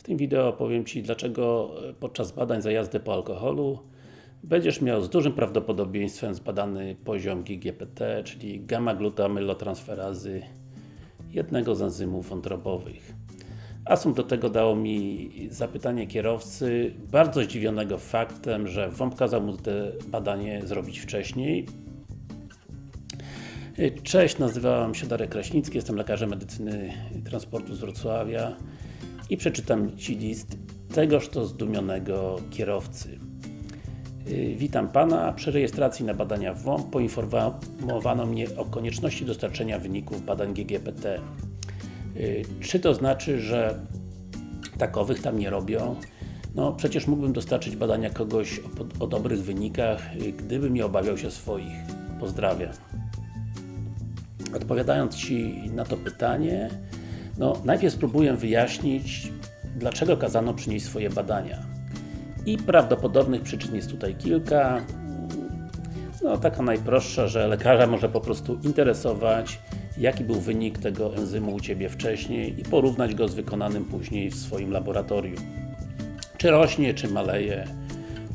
W tym wideo powiem Ci, dlaczego podczas badań za jazdę po alkoholu będziesz miał z dużym prawdopodobieństwem zbadany poziom GGPT, czyli gamma-glutamylotransferazy jednego z enzymów wątrobowych. Asum do tego dało mi zapytanie kierowcy, bardzo zdziwionego faktem, że WOMP kazał mu to badanie zrobić wcześniej. Cześć, nazywam się Darek Kraśnicki, jestem lekarzem medycyny transportu z Wrocławia i przeczytam Ci list tegoż to zdumionego kierowcy. Witam Pana. Przy rejestracji na badania WOMP poinformowano mnie o konieczności dostarczenia wyników badań GGPT. Czy to znaczy, że takowych tam nie robią? No przecież mógłbym dostarczyć badania kogoś o, o dobrych wynikach, gdybym nie obawiał się swoich. Pozdrawiam. Odpowiadając Ci na to pytanie, no najpierw spróbuję wyjaśnić, dlaczego kazano przynieść swoje badania. I prawdopodobnych przyczyn jest tutaj kilka. No taka najprostsza, że lekarza może po prostu interesować, jaki był wynik tego enzymu u Ciebie wcześniej i porównać go z wykonanym później w swoim laboratorium. Czy rośnie, czy maleje,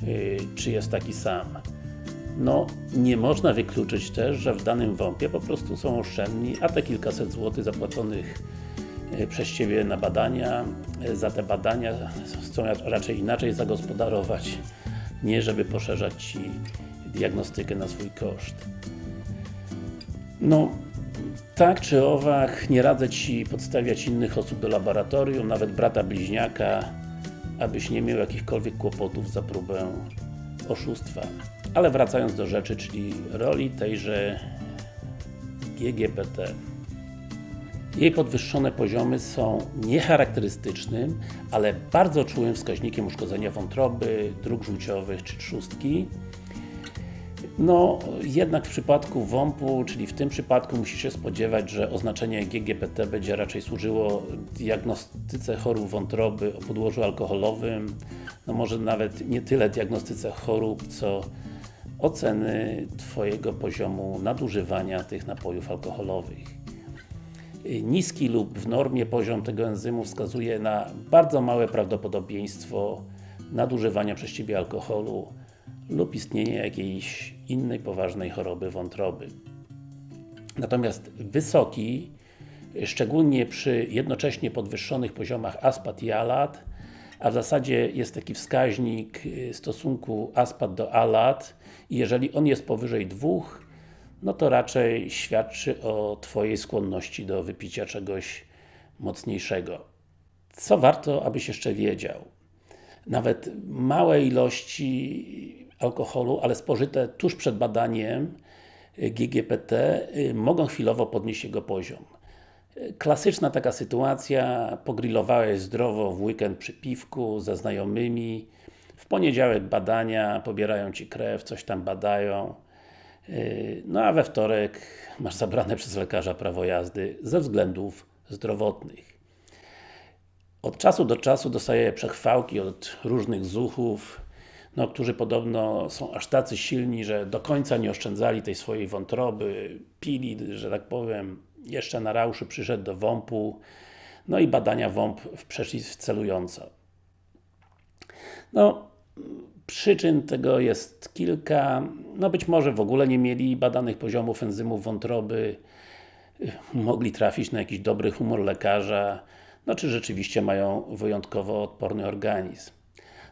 yy, czy jest taki sam. No, nie można wykluczyć też, że w danym WOMP-ie po prostu są oszczędni, a te kilkaset złotych zapłaconych przez Ciebie na badania, za te badania chcą raczej inaczej zagospodarować, nie żeby poszerzać Ci diagnostykę na swój koszt. No, tak czy owak, nie radzę Ci podstawiać innych osób do laboratorium, nawet brata bliźniaka, abyś nie miał jakichkolwiek kłopotów za próbę oszustwa. Ale wracając do rzeczy, czyli roli tejże GGPT. Jej podwyższone poziomy są niecharakterystycznym, ale bardzo czułym wskaźnikiem uszkodzenia wątroby, dróg żółciowych czy trzustki. No, jednak w przypadku WOMP-u, czyli w tym przypadku musi się spodziewać, że oznaczenie GGPT będzie raczej służyło diagnostyce chorób wątroby o podłożu alkoholowym, no może nawet nie tyle diagnostyce chorób, co oceny Twojego poziomu nadużywania tych napojów alkoholowych. Niski lub w normie poziom tego enzymu wskazuje na bardzo małe prawdopodobieństwo nadużywania przez Ciebie alkoholu lub istnienie jakiejś innej poważnej choroby wątroby. Natomiast wysoki, szczególnie przy jednocześnie podwyższonych poziomach aspat i alat, a w zasadzie jest taki wskaźnik stosunku aspat do alat i jeżeli on jest powyżej dwóch, no to raczej świadczy o Twojej skłonności do wypicia czegoś mocniejszego. Co warto, abyś jeszcze wiedział? Nawet małe ilości alkoholu, ale spożyte tuż przed badaniem GGPT mogą chwilowo podnieść jego poziom. Klasyczna taka sytuacja, pogrillowałeś zdrowo w weekend przy piwku ze znajomymi, w poniedziałek badania, pobierają Ci krew, coś tam badają, no a we wtorek masz zabrane przez lekarza prawo jazdy ze względów zdrowotnych. Od czasu do czasu dostaję przechwałki od różnych zuchów, no, którzy podobno są aż tacy silni, że do końca nie oszczędzali tej swojej wątroby, pili, że tak powiem, jeszcze na rauszy przyszedł do WOMP-u, no i badania WOMP przeszli celująco. No, przyczyn tego jest kilka, no być może w ogóle nie mieli badanych poziomów enzymów wątroby, mogli trafić na jakiś dobry humor lekarza, no czy rzeczywiście mają wyjątkowo odporny organizm.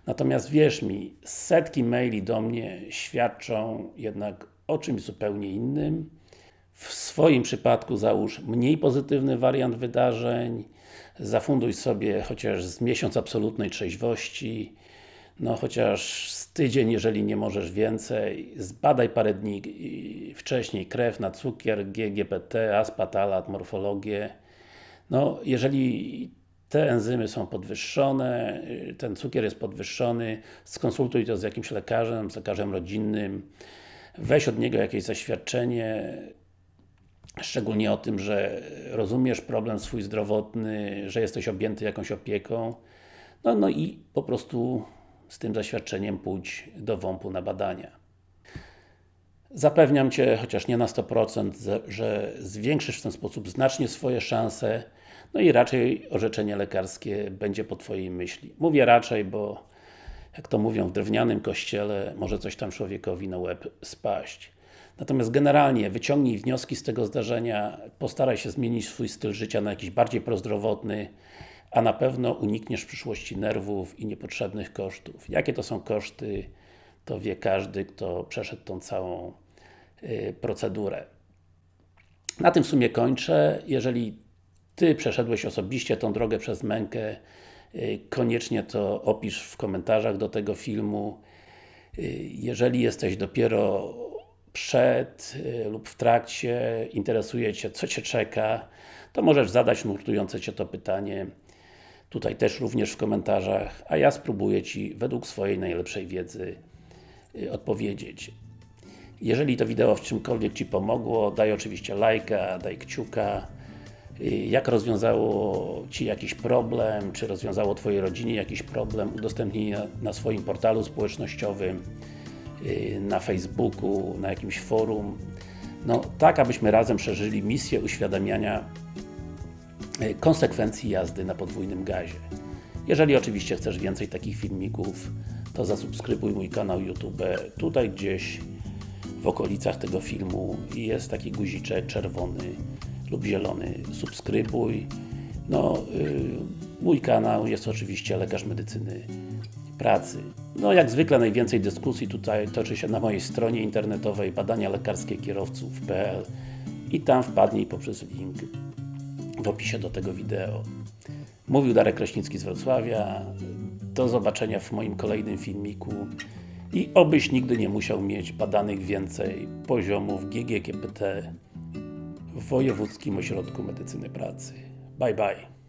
Natomiast wierz mi, setki maili do mnie świadczą jednak o czymś zupełnie innym. W swoim przypadku załóż mniej pozytywny wariant wydarzeń, zafunduj sobie chociaż z miesiąc absolutnej trzeźwości, no chociaż z tydzień, jeżeli nie możesz więcej, zbadaj parę dni wcześniej krew na cukier, GGPT, aspatalat, morfologię. No, jeżeli te enzymy są podwyższone, ten cukier jest podwyższony, skonsultuj to z jakimś lekarzem, z lekarzem rodzinnym, weź od niego jakieś zaświadczenie, szczególnie o tym, że rozumiesz problem swój zdrowotny, że jesteś objęty jakąś opieką, no, no i po prostu z tym zaświadczeniem pójdź do WOMP-u na badania. Zapewniam Cię, chociaż nie na 100%, że zwiększysz w ten sposób znacznie swoje szanse no i raczej orzeczenie lekarskie będzie po Twojej myśli. Mówię raczej, bo jak to mówią w drewnianym kościele, może coś tam człowiekowi na łeb spaść. Natomiast generalnie wyciągnij wnioski z tego zdarzenia, postaraj się zmienić swój styl życia na jakiś bardziej prozdrowotny, a na pewno unikniesz w przyszłości nerwów i niepotrzebnych kosztów. Jakie to są koszty, to wie każdy, kto przeszedł tą całą y, procedurę. Na tym w sumie kończę. Jeżeli Ty przeszedłeś osobiście tą drogę przez mękę, y, koniecznie to opisz w komentarzach do tego filmu. Y, Jeżeli jesteś dopiero przed lub w trakcie, interesuje Cię, co Cię czeka, to możesz zadać nurtujące Cię to pytanie tutaj też również w komentarzach, a ja spróbuję Ci według swojej najlepszej wiedzy y, odpowiedzieć. Jeżeli to wideo w czymkolwiek Ci pomogło, daj oczywiście lajka, daj kciuka. Y, Jak rozwiązało Ci jakiś problem, czy rozwiązało Twojej rodzinie jakiś problem, udostępnij na, na swoim portalu społecznościowym, y, na Facebooku, na jakimś forum. No, tak, abyśmy razem przeżyli misję uświadamiania konsekwencji jazdy na podwójnym gazie. Jeżeli oczywiście chcesz więcej takich filmików, to zasubskrybuj mój kanał YouTube. Tutaj gdzieś w okolicach tego filmu jest taki guziczek czerwony lub zielony. Subskrybuj. No, yy, mój kanał jest oczywiście Lekarz Medycyny Pracy. No, jak zwykle najwięcej dyskusji tutaj toczy się na mojej stronie internetowej badania lekarskie kierowców.pl i tam wpadnij poprzez link w opisie do tego wideo. Mówił Darek Kraśnicki z Wrocławia. Do zobaczenia w moim kolejnym filmiku i obyś nigdy nie musiał mieć badanych więcej poziomów GGKPT w Wojewódzkim Ośrodku Medycyny Pracy. Bye bye.